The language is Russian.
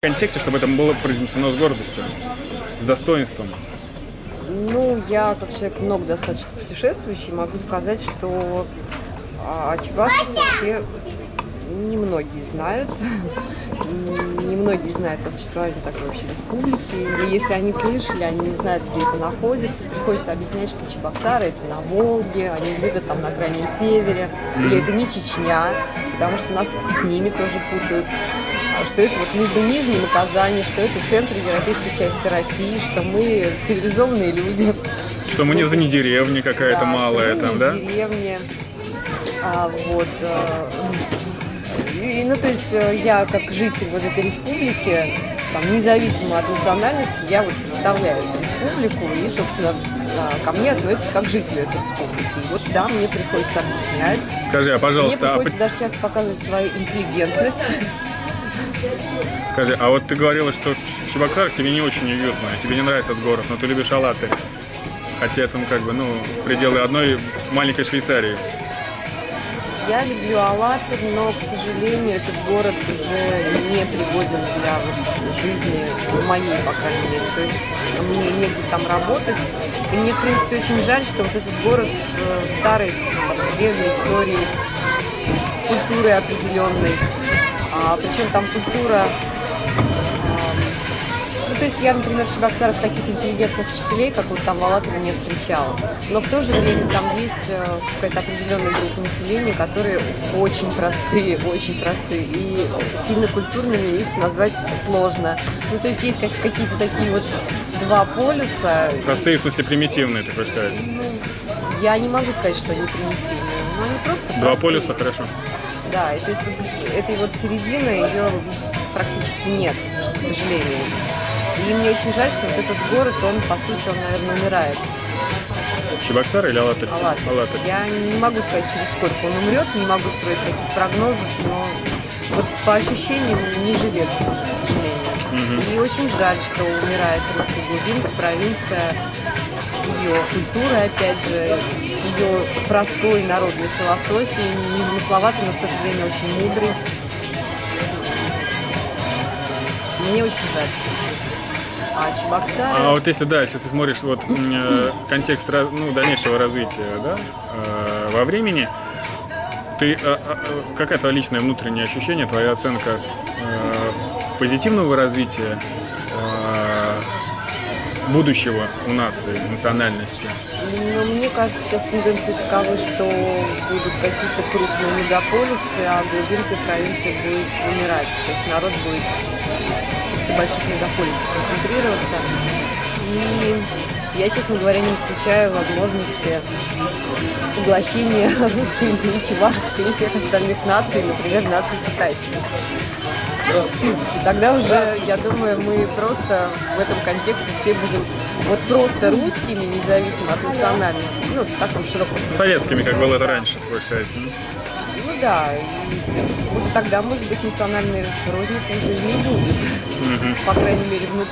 контексте, чтобы это было произнесено с гордостью, с достоинством. Ну, я как человек много достаточно путешествующий, могу сказать, что о Чебашках вообще немногие знают. Немногие знают о существовании такой вообще республики. И если они слышали, они не знают, где это находится. Приходится объяснять, что Чебоксары это на Волге, они где-то там на крайнем севере. Или это не Чечня, потому что нас и с ними тоже путают что это вот между Нижним и Казани, что это центр европейской части России, что мы цивилизованные люди. Что мы не, не деревня какая-то да, малая что мы там, не да? из деревни. А, вот. э, и, ну, то есть э, я как житель вот этой республики, там, независимо от национальности, я вот представляю эту республику и, собственно, а, ко мне относятся как жители этой республики. И вот да, мне приходится объяснять. Скажи, а Мне пожалуйста, а, приходится даже часто показывать свою интеллигентность. Скажи, а вот ты говорила, что в тебе не очень уютно, тебе не нравится этот город, но ты любишь Алаты. Хотя это, ну, как бы, ну, пределы одной маленькой Швейцарии. Я люблю Алатырь, но, к сожалению, этот город уже не пригоден для вот жизни, моей, по крайней мере. То есть мне негде там работать. И мне, в принципе, очень жаль, что вот этот город с э, старой, с, древней историей, с культурой определенной. А, причем там культура... ну, то есть я, например, в Чебоксарах таких интеллигентных учителей, как вот там в Алатыре, не встречала. Но в то же время там есть э, какая-то определенная группа населения, которые очень простые, очень простые. И сильно культурными их назвать сложно. Ну, то есть есть как- какие-то такие вот два полюса. Простые, в смысле, примитивные, ты хочешь сказать. Ну, я не могу сказать, что они примитивные, но они просто Два простые. полюса, хорошо. Да, и то есть вот этой вот середины ее практически нет, к сожалению. И мне очень жаль, что вот этот город, он, по сути, он, наверное, умирает. Чебоксары или Алатырь? Алатырь. Алатырь. Я не могу сказать, через сколько он умрет, не могу строить таких прогнозов, но вот по ощущениям не живет, к сожалению. И очень жаль, что умирает русская глубинка, провинция с ее культурой, опять же, с ее простой народной философией, незамысловатой, но в то же время очень мудрой. Мне очень жаль. А Чебоксары... А вот если, да, если ты смотришь вот э, контекст ну, дальнейшего развития, да, э, во времени, ты, э, э, э, какая твоя личное внутреннее ощущение, твоя оценка э, позитивного развития э, будущего у нации, национальности? Но мне кажется, сейчас тенденции таковы, что будут какие-то крупные мегаполисы, а глубинка провинции будет умирать. То есть народ будет в больших мегаполисах концентрироваться. И я, честно говоря, не исключаю возможности поглощения русской и чевашской и всех остальных наций, например, наций китайских. И тогда уже, я думаю, мы просто в этом контексте все будем вот просто русскими, независимо от национальности, ну, в таком широком смысле. Советскими, как было это раньше, хочешь сказать? м? Ну да, и то есть, вот тогда, может быть, национальной розницы уже и не будет, по крайней мере, внутри.